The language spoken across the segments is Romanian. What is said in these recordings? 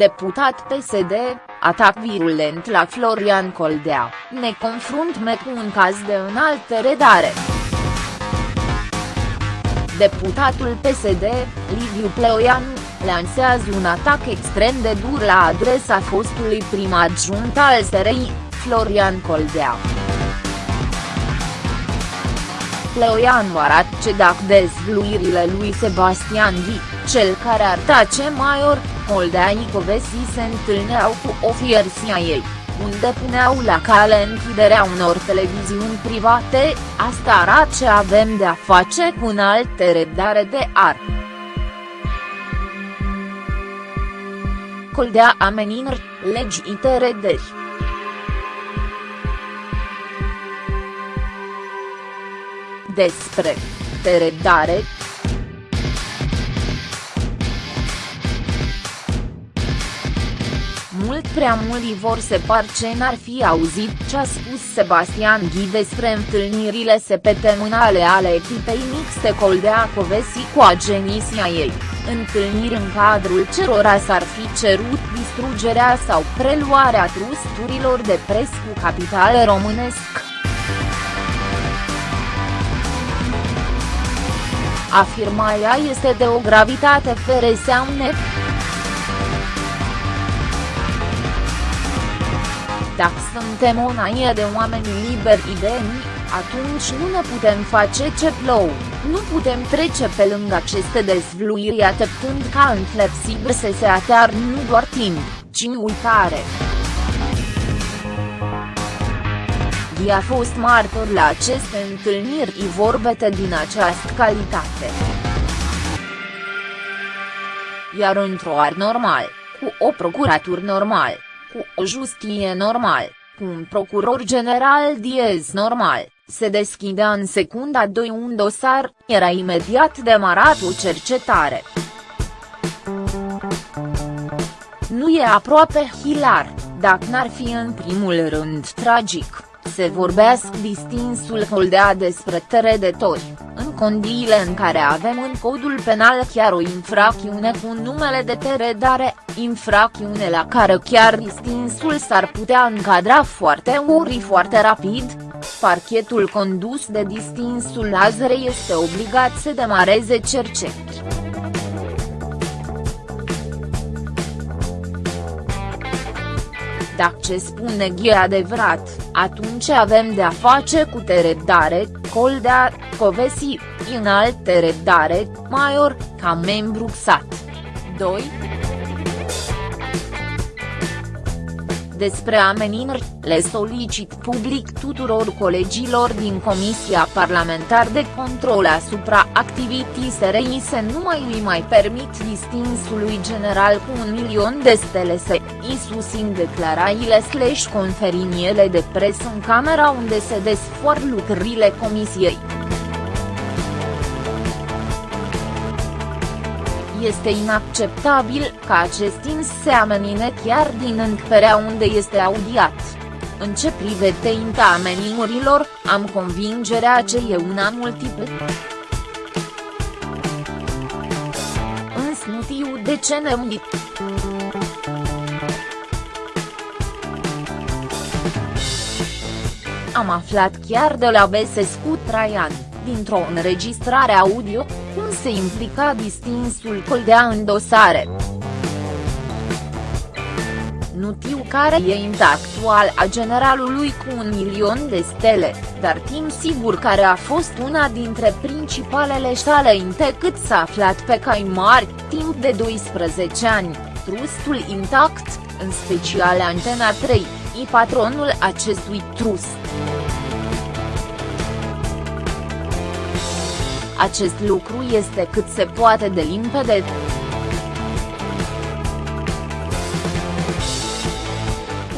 deputat PSD, atac virulent la Florian Coldea, ne confruntăm cu un caz de înaltă redare. Deputatul PSD, Liviu Pleoian, lansează un atac extrem de dur la adresa fostului prim adjunct al SRI, Florian Coldea. Pleoianu arată ce dacă dezvluirile lui Sebastian Ghi, cel care ar tace maior, Holdea Icovesi se întâlneau cu ofiersia ei, unde puneau la cale închiderea unor televiziuni private, asta arată ce avem de a face cu un alte redare de ar. Coldea ameninări, legi interederi. Despre teredare, mult prea mulți vor se par ce n-ar fi auzit ce a spus Sebastian Ghi despre întâlnirile septemunale ale echipei mixte Coldea Covesi cu agenisia ei, întâlniri în cadrul cerora s-ar fi cerut distrugerea sau preluarea trusturilor de pres cu capital românesc. Afirmarea este de o gravitate fere seamne. Dacă suntem o naie de oameni liberi idei, atunci nu ne putem face ce plou, nu putem trece pe lângă aceste dezvluiri atâtând ca inflexibil să se atear nu doar timp, ci uitare. Ghi a fost martor la aceste întâlniri vorbete din această calitate. Iar într-o ar normal, cu o procuratură normal, cu o justie normal, cu un procuror general diez normal, se deschidea în secunda 2 un dosar, era imediat demarat o cercetare. Nu e aproape hilar, dacă n-ar fi în primul rând tragic, se vorbească distinsul Holdea despre teredetori, în condiile în care avem în codul penal chiar o infracțiune cu numele de teredare, infracțiune la care chiar distinsul s-ar putea încadra foarte uri foarte rapid, parchetul condus de distinsul Lazare este obligat să demareze cercetări. Dacă ce spune Ghi adevărat, atunci avem de a face cu teredare, Coldea, Covesi, înalt teredare, Maior, ca membru XAT. 2 despre ameninări, le solicit public tuturor colegilor din Comisia Parlamentar de Control asupra activității SRI să nu mai îi mai permit distinsului general cu un milion de stele să îi susțin declarațiile slash conferiniele de presă în camera unde se desfoar lucrurile Comisiei. Este inacceptabil ca acest ins se amenine chiar din încăperea unde este audiat. În ce privește inta amenimurilor, am convingerea ce e una multiple. Însă nu știu de ce ne dit. Am aflat chiar de la Besescu Traian, dintr-o înregistrare audio, cum se implica distinsul Coldea în dosare. Nu știu care e actual a generalului cu un milion de stele, dar timp sigur care a fost una dintre principalele sale inte cât s-a aflat pe cai mari, timp de 12 ani, trustul intact, în special Antena 3, i patronul acestui trust. Acest lucru este cât se poate de limpede.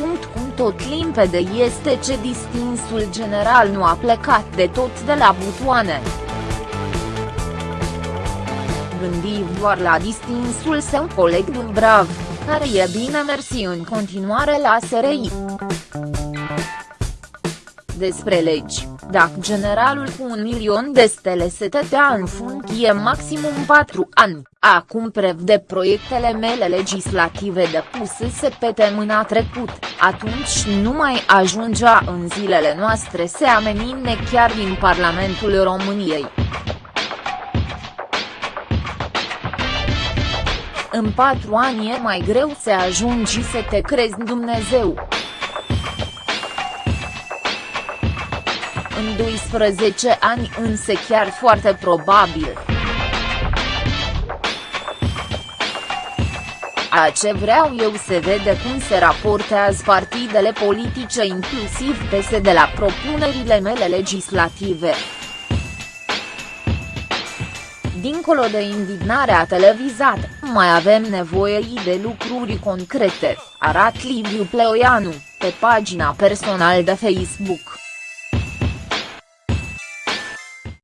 Punct cum tot limpede este ce distinsul general nu a plecat de tot de la butoane. Gândi doar la distinsul său coleg Dumbrav, care e bine mersi în continuare la SRI. despre legi, dacă generalul cu un milion de stele se tătea în funcție maximum 4 ani, acum prevede proiectele mele legislative depuse pe temâna trecut, atunci nu mai ajungea în zilele noastre să amenințe chiar din Parlamentul României. În patru ani e mai greu să ajungi să te crezi Dumnezeu. În 12 ani însă chiar foarte probabil. A ce vreau eu se vede cum se raportează partidele politice inclusiv PSD la propunerile mele legislative. Dincolo de indignarea televizată, mai avem nevoie de lucruri concrete, arat Liviu Pleoianu, pe pagina personală de Facebook.